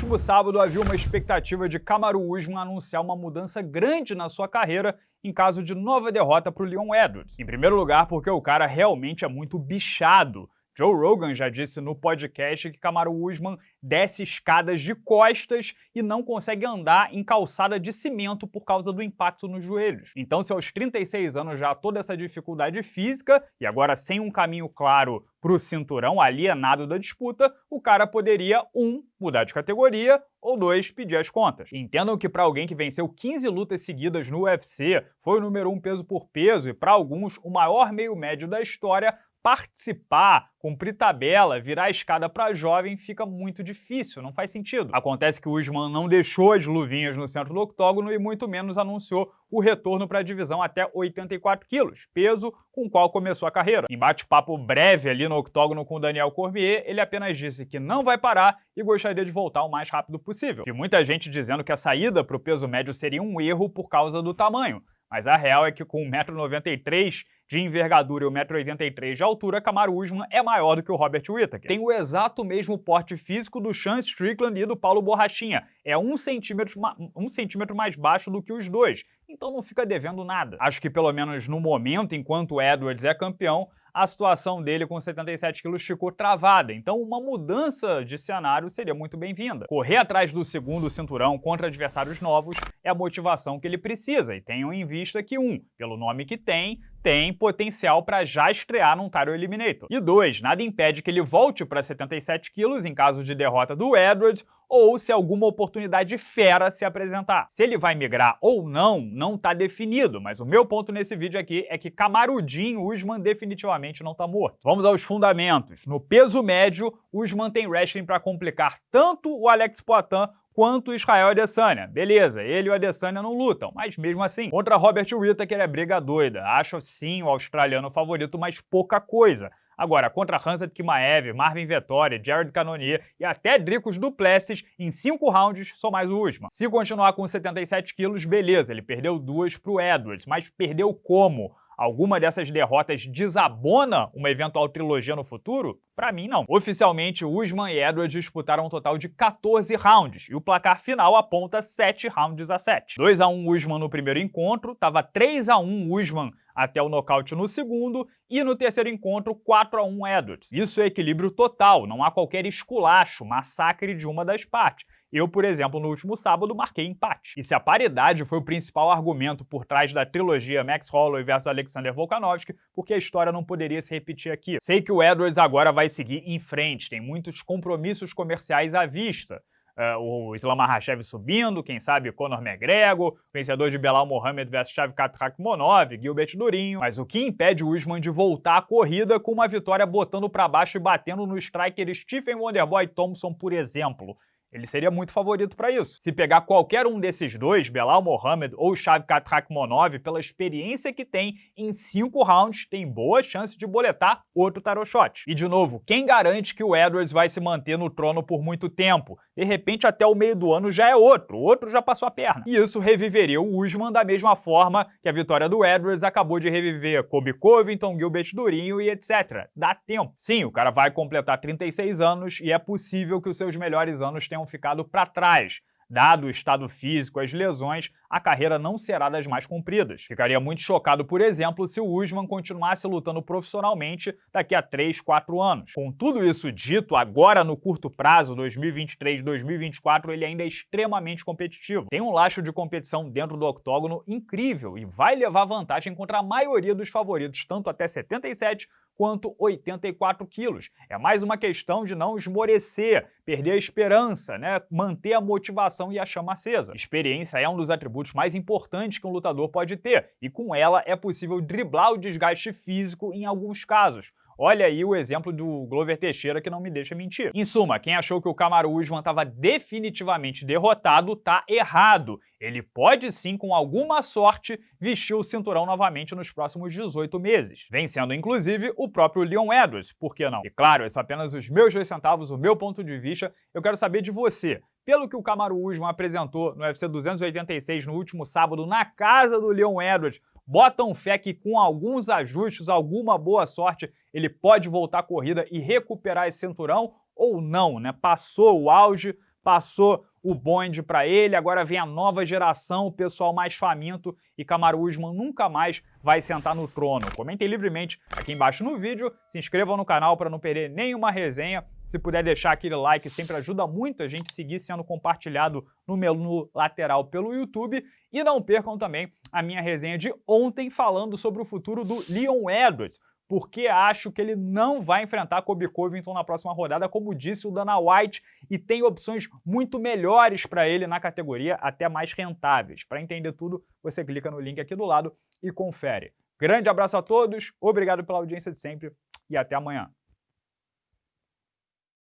último sábado havia uma expectativa de Kamaru Usman anunciar uma mudança grande na sua carreira em caso de nova derrota para o Leon Edwards. Em primeiro lugar, porque o cara realmente é muito bichado. Joe Rogan já disse no podcast que Kamaru Usman desce escadas de costas e não consegue andar em calçada de cimento por causa do impacto nos joelhos. Então, se aos 36 anos já há toda essa dificuldade física e agora sem um caminho claro para o cinturão alienado da disputa, o cara poderia, um, mudar de categoria, ou dois, pedir as contas. Entendam que para alguém que venceu 15 lutas seguidas no UFC, foi o número um peso por peso e para alguns o maior meio médio da história, participar, cumprir tabela, virar a escada para jovem fica muito difícil, não faz sentido. Acontece que o Usman não deixou as luvinhas no centro do octógono e muito menos anunciou o retorno para a divisão até 84 quilos, peso com o qual começou a carreira. Em bate-papo breve ali no octógono com o Daniel Cormier, ele apenas disse que não vai parar e gostaria de voltar o mais rápido possível. E muita gente dizendo que a saída para o peso médio seria um erro por causa do tamanho. Mas a real é que com 1,93m de envergadura e 1,83m de altura, Kamaru Usman é maior do que o Robert Whittaker. Tem o exato mesmo porte físico do Sean Strickland e do Paulo Borrachinha. É um centímetro, um centímetro mais baixo do que os dois, então não fica devendo nada. Acho que pelo menos no momento, enquanto o Edwards é campeão, a situação dele com 77 quilos ficou travada, então uma mudança de cenário seria muito bem-vinda. Correr atrás do segundo cinturão contra adversários novos é a motivação que ele precisa, e tenham em vista que, um, pelo nome que tem, tem potencial para já estrear num Title Eliminator. E dois, nada impede que ele volte para 77 quilos em caso de derrota do Edwards ou se alguma oportunidade fera se apresentar. Se ele vai migrar ou não, não está definido, mas o meu ponto nesse vídeo aqui é que Camarudinho Usman definitivamente não está morto. Vamos aos fundamentos. No peso médio, Usman tem wrestling para complicar tanto o Alex Poitin quanto Israel Adesanya. Beleza, ele e o Adesanya não lutam, mas mesmo assim, contra Robert Whittaker é briga doida. Acho sim o australiano favorito, mas pouca coisa. Agora, contra Hansa Kimaev, Marvin Vettori, Jared Cannonier e até Dricos Duplessis, em 5 rounds, só mais o último. Se continuar com 77 quilos, beleza, ele perdeu duas pro Edwards, mas perdeu como? alguma dessas derrotas desabona uma eventual trilogia no futuro? Para mim, não. Oficialmente, Usman e Edwards disputaram um total de 14 rounds, e o placar final aponta 7 rounds a 7. 2 a 1 Usman no primeiro encontro, estava 3 a 1 Usman até o nocaute no segundo, e no terceiro encontro, 4 a 1 Edwards. Isso é equilíbrio total, não há qualquer esculacho, massacre de uma das partes. Eu, por exemplo, no último sábado, marquei empate. E se a paridade foi o principal argumento por trás da trilogia Max Holloway versus Alexander Volkanovski, porque a história não poderia se repetir aqui. Sei que o Edwards agora vai seguir em frente, tem muitos compromissos comerciais à vista. Uh, o Islam Makhachev subindo, quem sabe Conor McGregor, vencedor de Belal Mohamed versus Shavkat Rakhmonov, Gilbert Durinho. Mas o que impede o Usman de voltar à corrida com uma vitória botando para baixo e batendo no striker Stephen Wonderboy Thompson, por exemplo? Ele seria muito favorito para isso. Se pegar qualquer um desses dois, Belal Mohamed ou Shavkat Rakhmonov, pela experiência que tem em cinco rounds, tem boa chance de boletar outro tarot shot. E de novo, quem garante que o Edwards vai se manter no trono por muito tempo? De repente, até o meio do ano já é outro, outro já passou a perna. E isso reviveria o Usman da mesma forma que a vitória do Edwards acabou de reviver Kobe Covington, Gilbert Durinho e etc. Dá tempo. Sim, o cara vai completar 36 anos e é possível que os seus melhores anos tenham tenham ficado para trás. Dado o estado físico, as lesões, a carreira não será das mais compridas. Ficaria muito chocado, por exemplo, se o Usman continuasse lutando profissionalmente daqui a 3, 4 anos. Com tudo isso dito, agora no curto prazo, 2023, 2024, ele ainda é extremamente competitivo. Tem um laço de competição dentro do octógono incrível e vai levar vantagem contra a maioria dos favoritos, tanto até 77 quanto 84 quilos. É mais uma questão de não esmorecer, perder a esperança, né? manter a motivação e a chama acesa. Experiência é um dos atributos mais importantes que um lutador pode ter, e com ela é possível driblar o desgaste físico em alguns casos. Olha aí o exemplo do Glover Teixeira que não me deixa mentir. Em suma, quem achou que o Kamaru Usman estava definitivamente derrotado tá errado. Ele pode sim, com alguma sorte, vestir o cinturão novamente nos próximos 18 meses, vencendo inclusive o próprio Leon Edwards, por que não? E claro, esses são apenas os meus dois centavos, o meu ponto de vista, eu quero saber de você. Pelo que o Kamaru Usman apresentou no UFC 286 no último sábado na casa do Leon Edwards, botam fé que com alguns ajustes, alguma boa sorte, ele pode voltar à corrida e recuperar esse cinturão ou não, né? Passou o auge, passou o bonde para ele, agora vem a nova geração, o pessoal mais faminto. E Kamaru Usman nunca mais vai sentar no trono. Comentem livremente aqui embaixo no vídeo, se inscrevam no canal para não perder nenhuma resenha, se puder deixar aquele like sempre ajuda muito a gente seguir sendo compartilhado no menu lateral pelo YouTube. E não percam também a minha resenha de ontem falando sobre o futuro do Leon Edwards, porque acho que ele não vai enfrentar Kobe Covington na próxima rodada, como disse o Dana White, e tem opções muito melhores para ele na categoria, até mais rentáveis. Para entender tudo, você clica no link aqui do lado e confere. Grande abraço a todos, obrigado pela audiência de sempre e até amanhã.